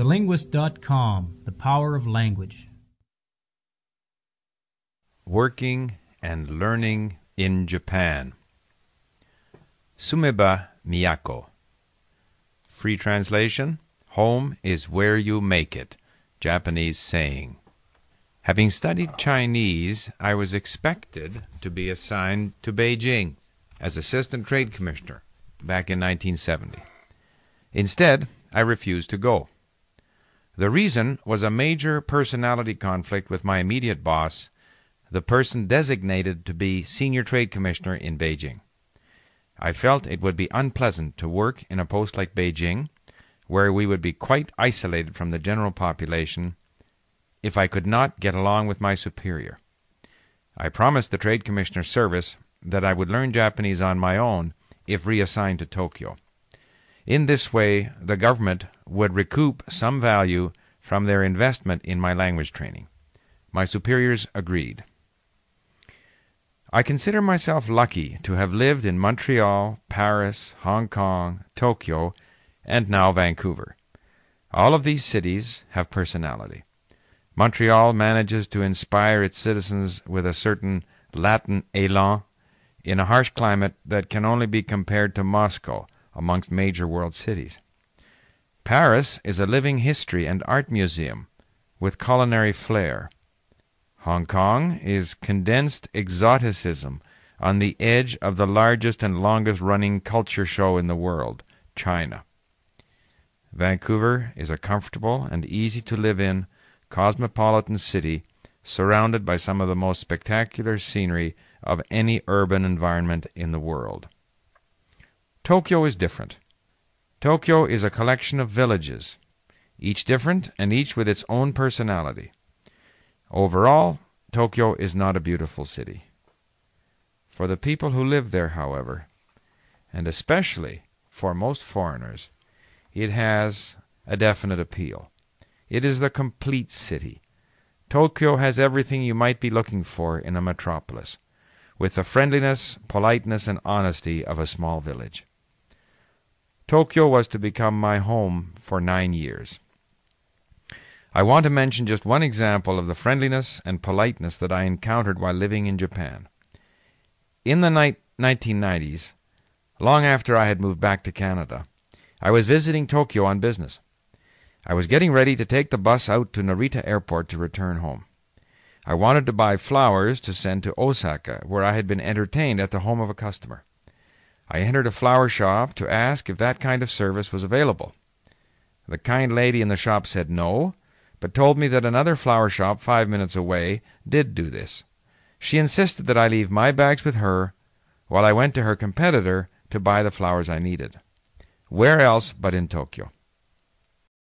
TheLinguist.com The Power of Language. Working and Learning in Japan. Sumeba Miyako. Free translation Home is where you make it. Japanese saying. Having studied Chinese, I was expected to be assigned to Beijing as Assistant Trade Commissioner back in 1970. Instead, I refused to go. The reason was a major personality conflict with my immediate boss, the person designated to be Senior Trade Commissioner in Beijing. I felt it would be unpleasant to work in a post like Beijing, where we would be quite isolated from the general population, if I could not get along with my superior. I promised the Trade Commissioner service that I would learn Japanese on my own if reassigned to Tokyo. In this way, the government would recoup some value from their investment in my language training. My superiors agreed. I consider myself lucky to have lived in Montreal, Paris, Hong Kong, Tokyo, and now Vancouver. All of these cities have personality. Montreal manages to inspire its citizens with a certain Latin élan in a harsh climate that can only be compared to Moscow amongst major world cities. Paris is a living history and art museum with culinary flair. Hong Kong is condensed exoticism on the edge of the largest and longest running culture show in the world, China. Vancouver is a comfortable and easy to live in cosmopolitan city surrounded by some of the most spectacular scenery of any urban environment in the world. Tokyo is different. Tokyo is a collection of villages, each different and each with its own personality. Overall, Tokyo is not a beautiful city. For the people who live there, however, and especially for most foreigners, it has a definite appeal. It is the complete city. Tokyo has everything you might be looking for in a metropolis, with the friendliness, politeness, and honesty of a small village. Tokyo was to become my home for nine years. I want to mention just one example of the friendliness and politeness that I encountered while living in Japan. In the ni- 1990s, long after I had moved back to Canada, I was visiting Tokyo on business. I was getting ready to take the bus out to Narita Airport to return home. I wanted to buy flowers to send to Osaka, where I had been entertained at the home of a customer. I entered a flower shop to ask if that kind of service was available. The kind lady in the shop said no, but told me that another flower shop five minutes away did do this. She insisted that I leave my bags with her while I went to her competitor to buy the flowers I needed. Where else but in Tokyo?